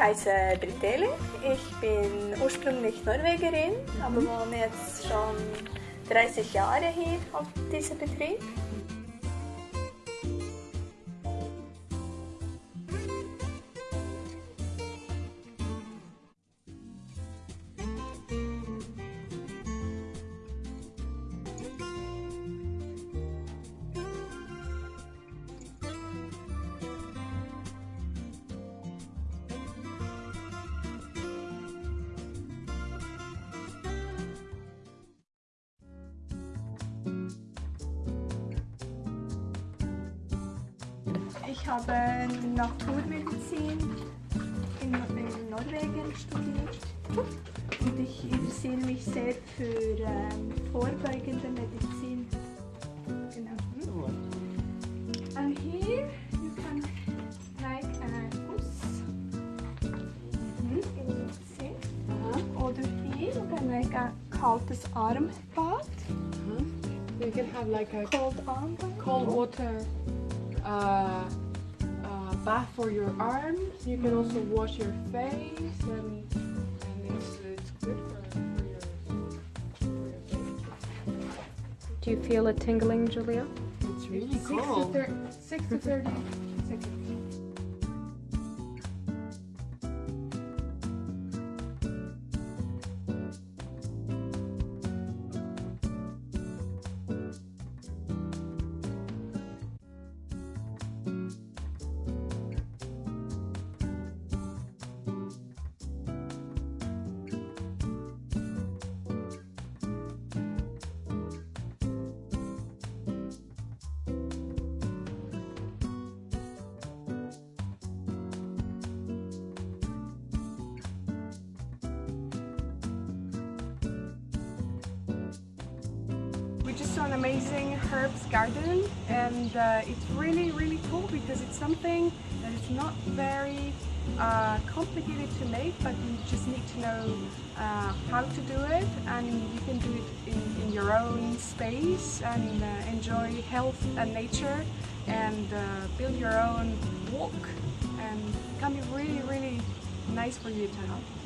heiße Britele. Ich bin ursprünglich Norwegerin, aber wohne jetzt schon 30 Jahre hier auf diesem Betrieb. Ich habe Naturmedizin in, in Norwegen studiert und ich interessiere mich sehr für ähm, vorbeugende Medizin. Genau. And here you can like a fuss. Mhm. See? Oder hier you can like a kaltes Armbad. You can have like a Cold Armbad. cold water uh, uh, bath for your arms. You can also wash your face, and, and it's, it's good for, for, your, for your face. Do you feel it tingling, Julia? It's really Six to, cool. six to 30 an amazing herbs garden and uh, it's really really cool because it's something that is not very uh, complicated to make but you just need to know uh, how to do it and you can do it in, in your own space and uh, enjoy health and nature and uh, build your own walk and it can be really really nice for you to have.